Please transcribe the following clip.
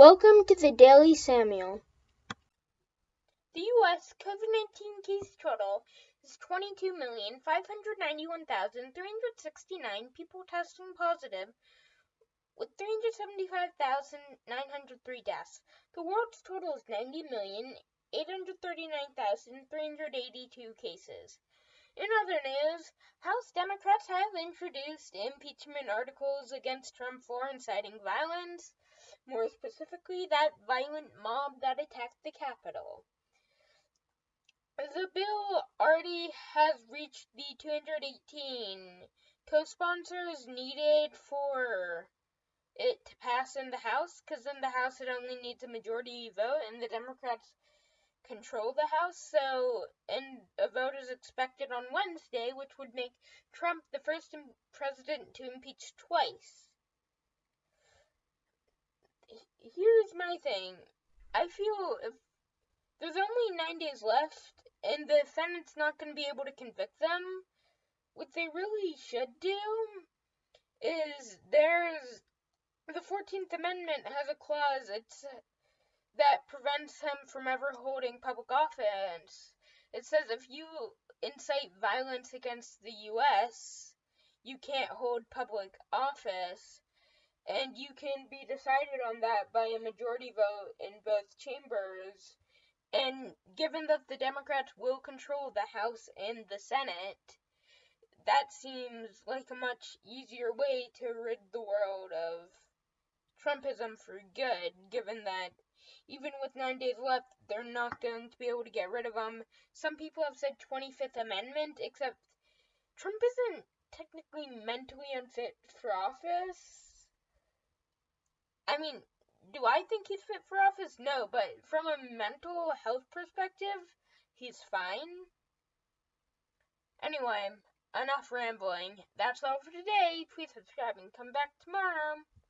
Welcome to the Daily Samuel. The U.S. COVID 19 case total is 22,591,369 people testing positive, with 375,903 deaths. The world's total is 90,839,382 cases. In other news, House Democrats have introduced impeachment articles against Trump for inciting violence, more specifically, that violent mob that attacked the Capitol. The bill already has reached the 218 co sponsors needed for it to pass in the House, because in the House it only needs a majority vote, and the Democrats control the House. So, and a vote is expected on Wednesday, which would make Trump the first president to impeach twice. Here's my thing. I feel if there's only nine days left, and the Senate's not going to be able to convict them, what they really should do is there's the 14th Amendment has a clause it's that prevents him from ever holding public office. It says if you incite violence against the US, you can't hold public office and you can be decided on that by a majority vote in both chambers. And given that the Democrats will control the House and the Senate, that seems like a much easier way to rid the world of Trumpism for good, given that even with nine days left, they're not going to be able to get rid of him. Some people have said 25th Amendment, except Trump isn't technically mentally unfit for office. I mean, do I think he's fit for office? No, but from a mental health perspective, he's fine. Anyway, enough rambling. That's all for today. Please subscribe and come back tomorrow.